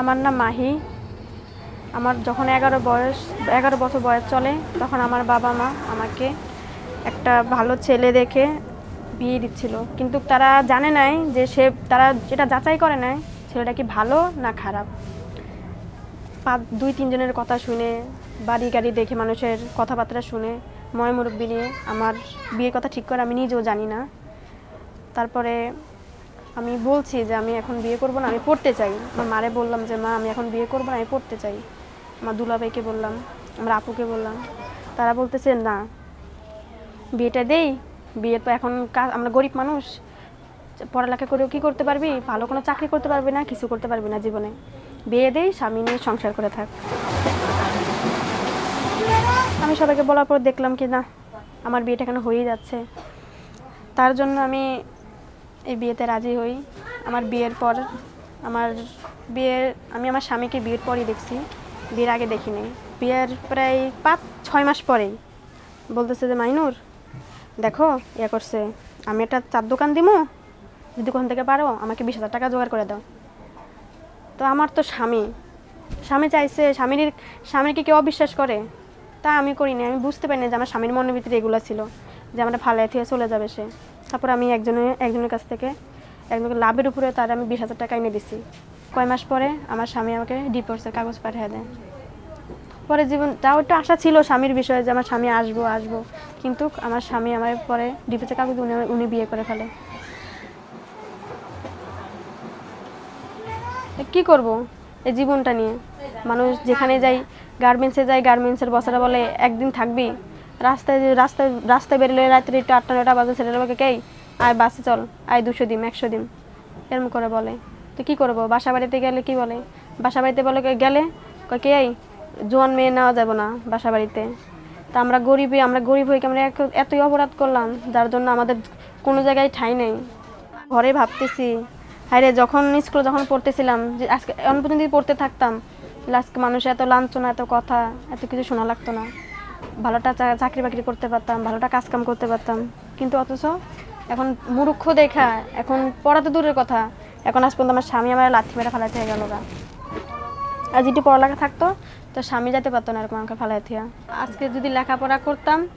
আমার নাম মাহি। আমার যখন এগারো বয়স, এগারো বছর বয়স চলে, তখন আমার বাবা মা আমাকে একটা ভালো ছেলে দেখে বিয়ে দিচ্ছিল। কিন্তু তারা জানে নাই যে সে, তারা যেটা যাচাই করে নাই, ছেলেটা কি ভালো না খারাপ। পাঁচ, দুই তিনজনের কথা শুনে, বাড়ি গাড়ি দেখে মানুষের কথাবার্তা শুনে, ময় মুরব্বী নিয়ে আমার বিয়ের কথা ঠিক করে আমি নিজেও জানি না। তারপরে আমি বলছি যে আমি এখন বিয়ে করব না, আমি পড়তে চাই। আমার মারে বললাম যে, মা, আমি এখন বিয়ে করব না, আমি পড়তে চাই। আমার দুলাভাইকে বললাম, আমার আপুকে বললাম। তারা বলতেছে, না, বিয়েটা দেই। বিয়ে তো এখন আমরা গরিব মানুষ। পড়ালেখা করেও কি করতে পারবি? ভালো কোনো চাকরি করতে পারবি না, কিছু করতে পারবি না জীবনে। বিয়ে দেই, স্বামী নিয়ে সংসার করে থাক। আমি সবাইকে বলার পর দেখলাম কি, না, আমার বিয়েটা কেন হয়েই যাচ্ছে? তার জন্য আমি এই বিয়েতে রাজি হই। আমার বিয়ের পর আমার বিয়ের, আমি আমার স্বামীকে বিয়ের পরই দেখছি, বিয়ের আগে দেখিনি। বিয়ের প্রায় পাঁচ, ছয় মাস পরেই। বলতেছে যে, মাইনুর, দেখো ইয়ে করছে, আমি একটা চার দোকান দিমু যদি কোন থেকে পারো, আমাকে বিশ হাজার টাকা জোগাড় করে দাও। তো আমার তো স্বামী। স্বামী চাইছে, স্বামীর, স্বামীকে কেউ অবিশ্বাস করে? তা আমি করিনি, আমি বুঝতে পারিনি যে আমার স্বামীর মনের ভিতরে এগুলো ছিল, যে আমরা ফালাই থেকে চলে যাবে সে। তারপর আমি একজনের একজনের কাছ থেকে, একজনকে লাভের উপরে তার আমি বিশ হাজার টাকা এনে দিছি। কয় মাস পরে আমার স্বামী আমাকে ডিভোর্সের কাগজ পাঠিয়ে দেয়। পরে জীবন, তাও একটু আশা ছিল স্বামীর বিষয়ে যে আমার স্বামী আসব আসব। কিন্তু আমার স্বামী আমার পরে ডিভোর্সের কাগজ উনি উনি বিয়ে করে ফেলে। কি করব? এই জীবনটা নিয়ে। মানুষ যেখানে যাই গার্মেন্টসে যাই গার্মেন্টসের বসারা বলে একদিন থাকবি? রাস্তায় রাস্তায় রাস্তায় বেরোলে রাত্রে একটু আটটা নটা বাজে, ছেলেরা বলে, কেই? আয় বাসে চল। আয় দুশো দিম একশো দিম এরকম করে বলে। তো কি করব? বাসা বাড়িতে গেলে কি বলে? বাসা বাড়িতে বলে গেলে কে এই জোয়ান মেয়ে নেওয়া যাবে না বাসা বাড়িতে। তা আমরা গরিবই, আমরা গরিব হয়ে আমরা এতই অপরাধ করলাম? যার জন্য আমাদের কোনো জায়গায় ঠাঁই নেই। ঘরে ভাবতেছি হায় রে যখন স্কুলে যখন পড়তেছিলাম, যে আজকে এমন পর্যন্ত পড়তে থাকতাম। আজকে মানুষের এত লাঞ্ছনা, এত কথা, এত কিছু শোনা লাগতো না। ভালোটা চাকরি বাকরি করতে পারতাম, ভালোটা কাজ কাম করতে পারতাম। কিন্তু অথচ এখন মূর্খ দেখা, এখন পড়া তো দূরের কথা। এখন আজ পর্যন্ত আমার স্বামী আমার লাথি মেরে হয়ে গেল গা। আর যদি পড়ালেখা থাকতো তো স্বামী যেতে পারতো না এরকম আমাকে ফেলাই আজকে যদি লেখাপড়া করতাম,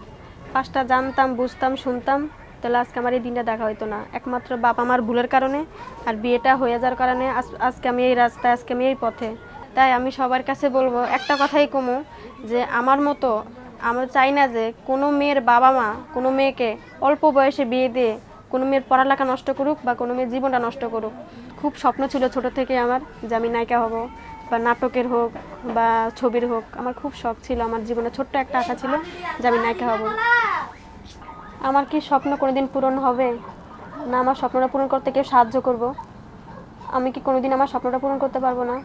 পাঁচটা জানতাম, বুঝতাম, শুনতাম, তাহলে আজকে আমার এই দিনটা দেখা হতো না। একমাত্র বাবা মার ভুলের কারণে আর বিয়েটা হয়ে যাওয়ার কারণে আজ- আজকে আমি এই রাস্তায়, আজকে আমি এই পথে। তাই আমি সবার কাছে বলব, একটা কথাই কমু, যে আমার মতো আমরা চাই না যে কোনো মেয়ের বাবা মা, কোনো মেয়েকে অল্প বয়সে বিয়ে দিয়ে কোনো মেয়ের পড়ালেখা নষ্ট করুক বা কোনো মেয়ের জীবনটা নষ্ট করুক। খুব স্বপ্ন ছিল ছোট থেকে আমার যে আমি নায়িকা হব বা নাটকের হোক বা ছবির হোক। আমার খুব শখ ছিল, আমার জীবনে ছোট্ট একটা আশা ছিল যে আমি নায়িকা হব। আমার কি স্বপ্ন কোনোদিন পূরণ হবে? না, আমার স্বপ্নটা পূরণ করতে কেউ সাহায্য করব। আমি কি কোনোদিন আমার স্বপ্নটা পূরণ করতে পারব না?